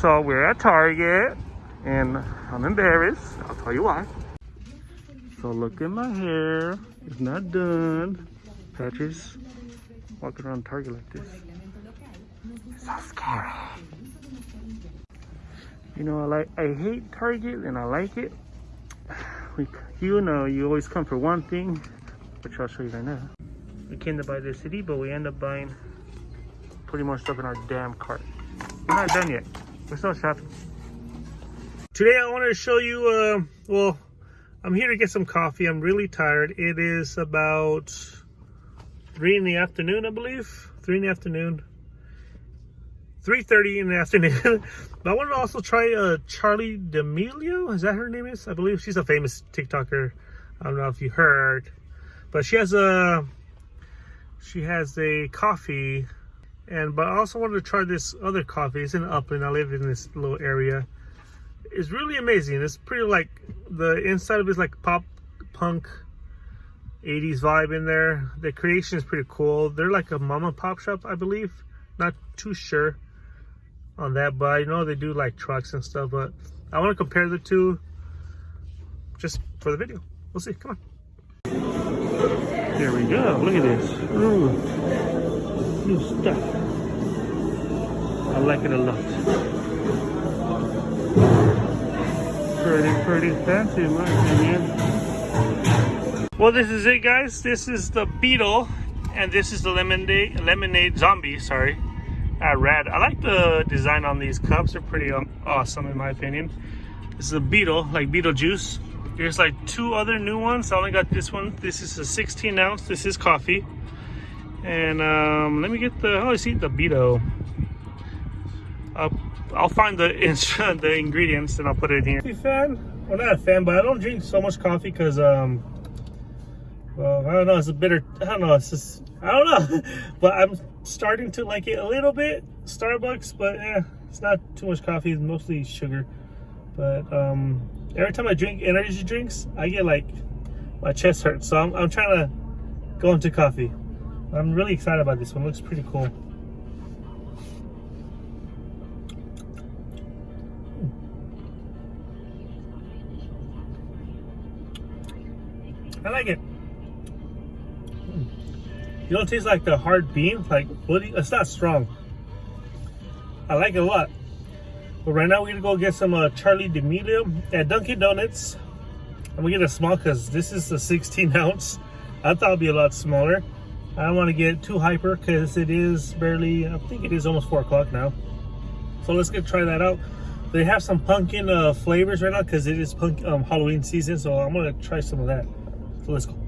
So we're at Target and I'm embarrassed. I'll tell you why. So look at my hair. It's not done. Patches walking around Target like this. So scary. You know, I like I hate Target and I like it. We, you know, you always come for one thing, which I'll show you right now. We came to buy this CD, but we end up buying pretty much stuff in our damn cart. We're not done yet. We're still shopping. Today I wanted to show you, uh, well, I'm here to get some coffee. I'm really tired. It is about 3 in the afternoon, I believe. 3 in the afternoon. 3.30 in the afternoon. but I wanted to also try uh, Charli D'Amelio. Is that her name is? I believe she's a famous TikToker. I don't know if you heard. But she has a she has a coffee and but I also wanted to try this other coffee. It's in Upland. I live in this little area. It's really amazing. It's pretty like the inside of it's like pop punk 80s vibe in there. The creation is pretty cool. They're like a mom and pop shop, I believe. Not too sure on that, but I know they do like trucks and stuff, but I want to compare the two just for the video. We'll see. Come on. There we go. Look at this. Ooh. New stuff. I like it a lot. Pretty, pretty fancy in my opinion. Well, this is it, guys. This is the Beetle, and this is the Lemonade, Lemonade Zombie, sorry at red. I like the design on these cups. They're pretty um, awesome in my opinion. This is a Beetle, like Beetlejuice. There's like two other new ones. I only got this one. This is a 16 ounce. This is coffee. And um, let me get the, oh, I see the Beetle. Uh, I'll find the the ingredients and I'll put it in here. Fan? Well, not a fan, but I don't drink so much coffee because, um, well, I don't know. It's a bitter. I don't know. It's just I don't know, but I'm starting to like it a little bit. Starbucks, but yeah, it's not too much coffee. It's mostly sugar. But um, every time I drink energy drinks, I get like my chest hurts. So I'm, I'm trying to go into coffee. I'm really excited about this one. It looks pretty cool. I like it. You don't taste like the hard bean, like it's not strong. I like it a lot. But right now we're gonna go get some uh, Charli D'Amelio at Dunkin' Donuts. I'm gonna get a small because this is a 16 ounce. I thought it'd be a lot smaller. I don't want to get too hyper because it is barely, I think it is almost four o'clock now. So let's get try that out. They have some pumpkin uh, flavors right now because it is punk, um, Halloween season. So I'm gonna try some of that. So let's go.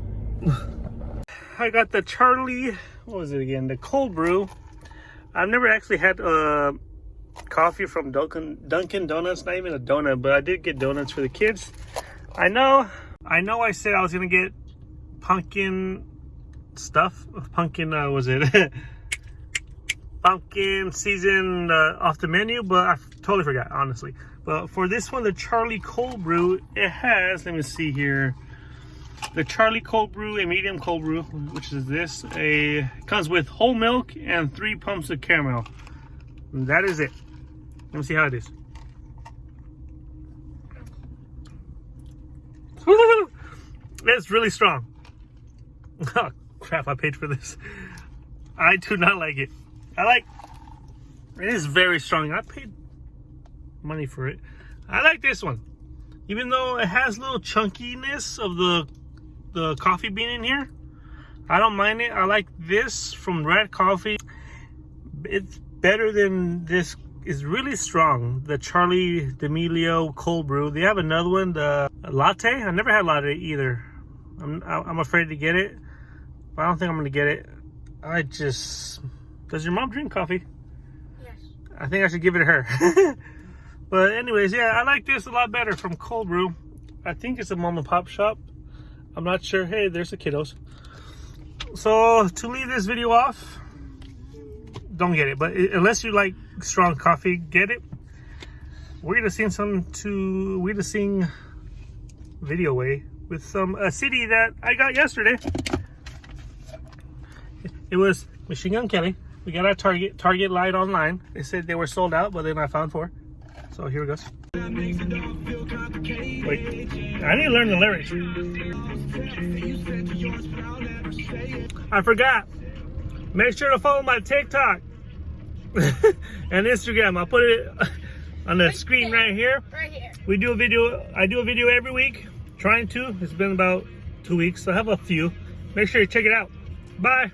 I got the Charli, what was it again? The cold brew. I've never actually had uh, coffee from Dunkin', Dunkin' Donuts, not even a donut, but I did get donuts for the kids. I know, I know I said I was gonna get pumpkin stuff. Pumpkin, uh, was it? pumpkin season uh, off the menu, but I totally forgot, honestly. But for this one, the Charli Cold Brew, it has, let me see here, the Charli Cold Brew, a medium cold brew, which is this. A comes with whole milk and three pumps of caramel. And that is it. Let me see how it is. it's really strong. Crap, I paid for this. I do not like it. I like, it is very strong. I paid money for it. I like this one. Even though it has little chunkiness of the the coffee bean in here. I don't mind it. I like this from Red Coffee. It's better than this. It's really strong. The Charli D'Amelio cold brew. They have another one, the latte. I never had latte either. I'm I'm afraid to get it. I don't think I'm gonna get it. I just does your mom drink coffee? Yes. I think I should give it to her. but anyways, yeah, I like this a lot better from Cold Brew. I think it's a mom and pop shop. I'm not sure. Hey, there's the kiddos. So to leave this video off, don't get it. But unless you like strong coffee, get it. We're gonna sing some to we're gonna sing video way with some a CD that I got yesterday. It was Machine Gun Kelly. We got our Target Target light online. They said they were sold out, but then I found four. So here it goes. Wait, I need to learn the lyrics. I forgot. Make sure to follow my TikTok and Instagram. I'll put it on the screen right here. Right here. We do a video. I do a video every week. Trying to. It's been about two weeks. So I have a few. Make sure you check it out. Bye.